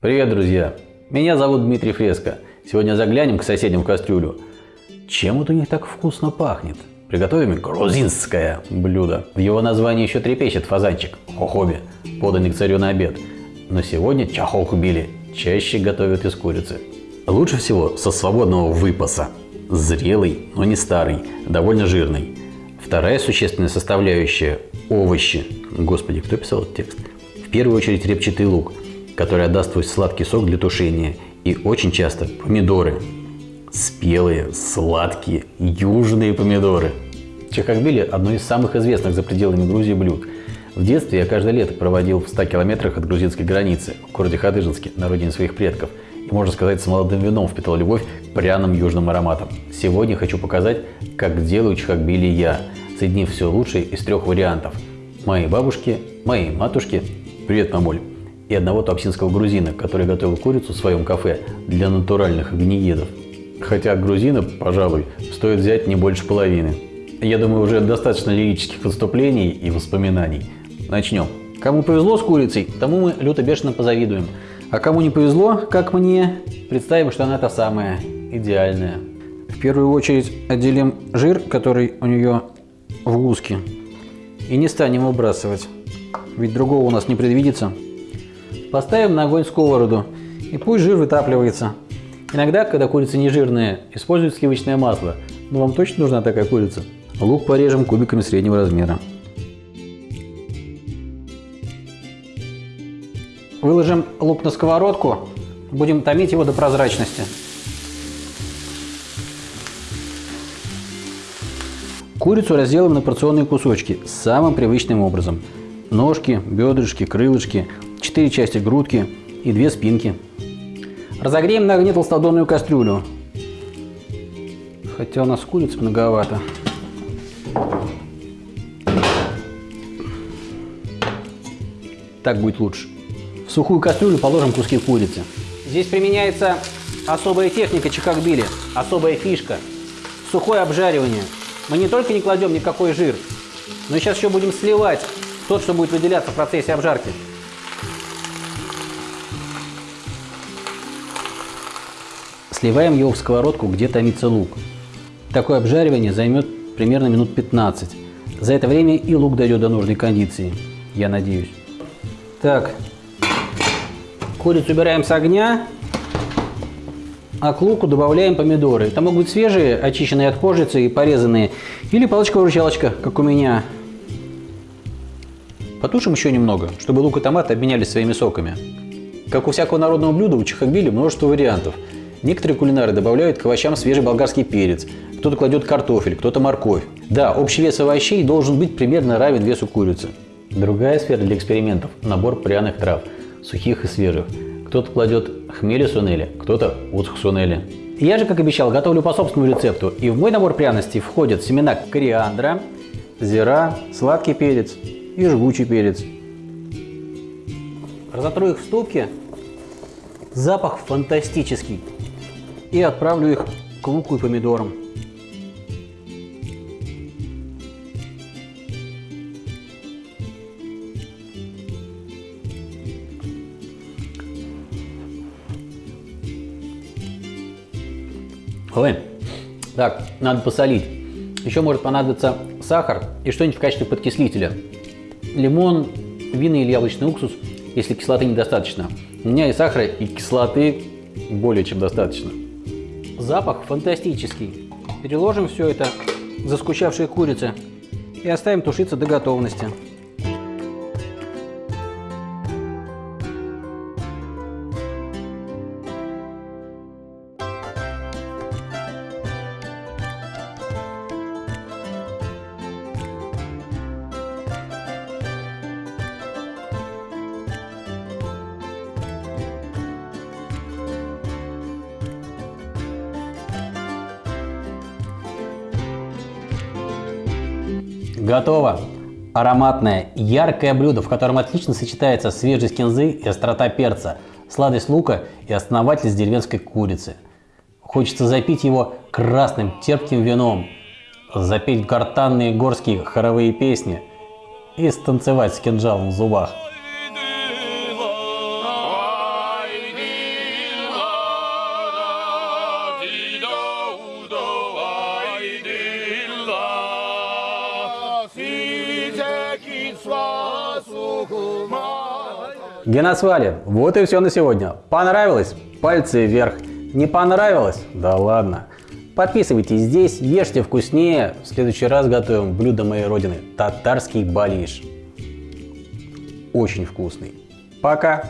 Привет, друзья! Меня зовут Дмитрий Фреско. Сегодня заглянем к соседям в кастрюлю. Чем вот у них так вкусно пахнет? Приготовим грузинское блюдо. В его названии еще трепещет фазанчик – хохоби, поданный к царю на обед. Но сегодня чахохубили чаще готовят из курицы. Лучше всего со свободного выпаса. Зрелый, но не старый, довольно жирный. Вторая существенная составляющая – овощи. Господи, кто писал этот текст? В первую очередь репчатый лук, который отдаст свой сладкий сок для тушения. И очень часто помидоры. Спелые, сладкие, южные помидоры. Чахахбили – одно из самых известных за пределами Грузии блюд. В детстве я каждое лето проводил в 100 километрах от грузинской границы, в городе Хадыжинске, на родине своих предков. И, можно сказать, с молодым вином впитал любовь пряным южным ароматам. Сегодня хочу показать, как делаю чахахбили я, соединив все лучшее из трех вариантов. Моей бабушки, моей матушки, привет, мамуль, и одного туапсинского грузина, который готовил курицу в своем кафе для натуральных огнеедов. Хотя грузина, пожалуй, стоит взять не больше половины. Я думаю, уже достаточно лирических выступлений и воспоминаний. Начнем. Кому повезло с курицей, тому мы люто бешено позавидуем. А кому не повезло, как мне, представим, что она та самая, идеальная. В первую очередь отделим жир, который у нее в гуске. И не станем выбрасывать, ведь другого у нас не предвидится. Поставим на огонь сковороду, и пусть жир вытапливается. Иногда, когда курица не жирная, используют сливочное масло. Но вам точно нужна такая курица? Лук порежем кубиками среднего размера. Выложим лук на сковородку, будем томить его до прозрачности. Курицу разделаем на порционные кусочки самым привычным образом. Ножки, бедрышки, крылышки, 4 части грудки и 2 спинки. Разогреем на огне толстодонную кастрюлю. Хотя у нас куриц многовато. Так будет лучше. В сухую кастрюлю положим куски курицы. Здесь применяется особая техника чикагбили, особая фишка. Сухое обжаривание. Мы не только не кладем никакой жир, но сейчас еще будем сливать тот, что будет выделяться в процессе обжарки. Сливаем его в сковородку, где томится лук. Такое обжаривание займет примерно минут 15. За это время и лук дойдет до нужной кондиции, я надеюсь. Так, курицу убираем с огня, а к луку добавляем помидоры. Это могут быть свежие, очищенные от кожицы и порезанные, или палочка-выручалочка, как у меня. Потушим еще немного, чтобы лук и томат обменялись своими соками. Как у всякого народного блюда, у чахагбили множество вариантов. Некоторые кулинары добавляют к овощам свежий болгарский перец, кто-то кладет картофель, кто-то морковь. Да, общий вес овощей должен быть примерно равен весу курицы. Другая сфера для экспериментов – набор пряных трав, сухих и свежих. Кто-то кладет хмели сунели, кто-то уцх сунели. Я же, как обещал, готовлю по собственному рецепту. И в мой набор пряностей входят семена кориандра, зира, сладкий перец и жгучий перец. Разотру их в ступке. Запах фантастический. И отправлю их к луку и помидорам. Ой, так, надо посолить. Еще может понадобиться сахар и что-нибудь в качестве подкислителя. Лимон, винный или яблочный уксус, если кислоты недостаточно. У меня и сахара, и кислоты более чем достаточно. Запах фантастический. Переложим все это к заскучавшей курице и оставим тушиться до готовности. Готово! Ароматное, яркое блюдо, в котором отлично сочетается свежесть кинзы и острота перца, сладость лука и основательность деревенской курицы. Хочется запить его красным терпким вином, запеть гортанные горские хоровые песни и станцевать с кинжалом в зубах. Геносвали. Вот и все на сегодня. Понравилось? Пальцы вверх. Не понравилось? Да ладно. Подписывайтесь здесь, ешьте вкуснее. В следующий раз готовим блюдо моей родины – татарский балиш. Очень вкусный. Пока!